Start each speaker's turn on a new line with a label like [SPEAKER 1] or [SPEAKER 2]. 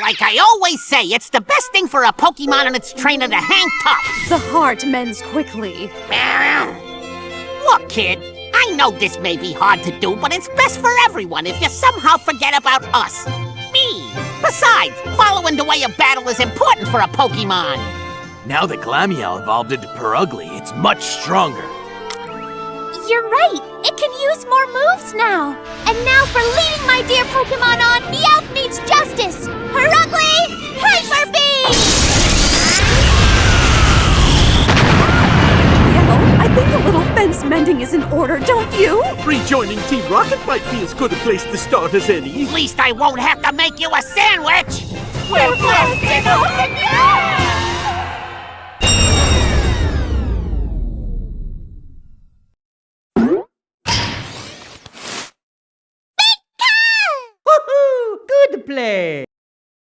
[SPEAKER 1] Like I always say, it's the best thing for a Pokemon and its trainer to hang tough.
[SPEAKER 2] The heart mends quickly.
[SPEAKER 1] Look, kid, I know this may be hard to do, but it's best for everyone if you somehow forget about us. Me. Besides, following the way of battle is important for a Pokemon.
[SPEAKER 3] Now that Glameow evolved into Purugly, it's much stronger.
[SPEAKER 4] You're right. It can use more moves now. And now for leading my dear Pokemon
[SPEAKER 2] fence is in order, don't you?
[SPEAKER 5] Rejoining Team Rocket might be as good a place to start as any.
[SPEAKER 1] At least I won't have to make you a sandwich.
[SPEAKER 4] We're blasting open
[SPEAKER 6] Woohoo! Good play!